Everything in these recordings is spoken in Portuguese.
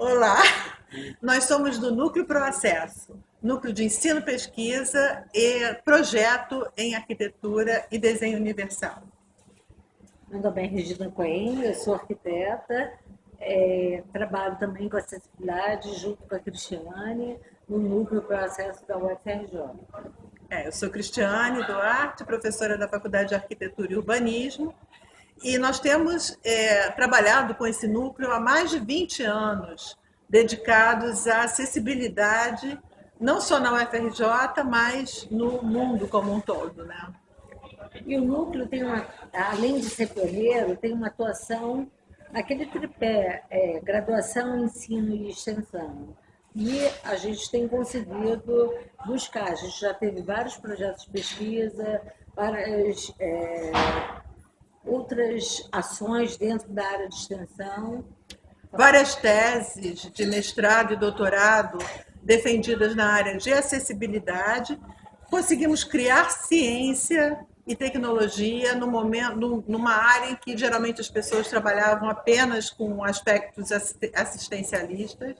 Olá, nós somos do Núcleo Processo, Núcleo de Ensino, Pesquisa e Projeto em Arquitetura e Desenho Universal. Meu nome é Regina Coen, eu sou arquiteta, é, trabalho também com acessibilidade junto com a Cristiane no Núcleo Processo da UFRJ. É, eu sou Cristiane Duarte, professora da Faculdade de Arquitetura e Urbanismo, e nós temos é, trabalhado com esse núcleo há mais de 20 anos, dedicados à acessibilidade, não só na UFRJ, mas no mundo como um todo. Né? E o núcleo tem uma, além de ser pioneiro, tem uma atuação naquele tripé, é, graduação, ensino e extensão. E a gente tem conseguido buscar, a gente já teve vários projetos de pesquisa, várias é, outras ações dentro da área de extensão. Várias teses de mestrado e doutorado defendidas na área de acessibilidade. Conseguimos criar ciência e tecnologia no momento, numa área em que geralmente as pessoas trabalhavam apenas com aspectos assistencialistas.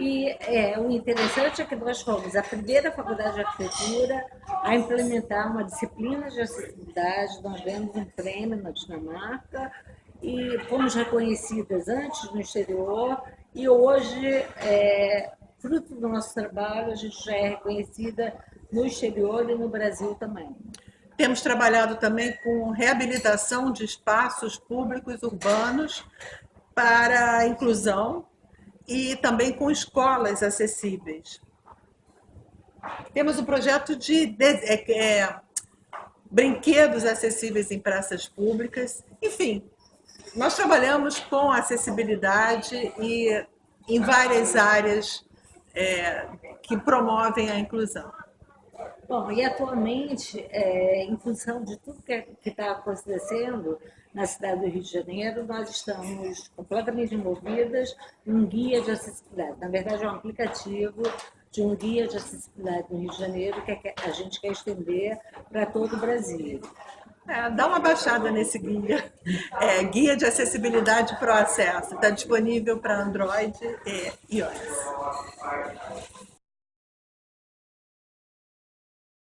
E é, o interessante é que nós fomos a primeira faculdade de arquitetura a implementar uma disciplina de acessibilidade. Nós demos um prêmio na Dinamarca e fomos reconhecidas antes no exterior e hoje, é, fruto do nosso trabalho, a gente já é reconhecida no exterior e no Brasil também. Temos trabalhado também com reabilitação de espaços públicos urbanos para a inclusão e também com escolas acessíveis. Temos um projeto de, de é, é, brinquedos acessíveis em praças públicas. Enfim, nós trabalhamos com acessibilidade e em várias áreas é, que promovem a inclusão. Bom, e atualmente, é, em função de tudo que está acontecendo, na cidade do Rio de Janeiro, nós estamos completamente envolvidas em um guia de acessibilidade. Na verdade, é um aplicativo de um guia de acessibilidade no Rio de Janeiro que a gente quer estender para todo o Brasil. É, dá uma baixada nesse guia. É, guia de acessibilidade para o acesso. Está disponível para Android e iOS.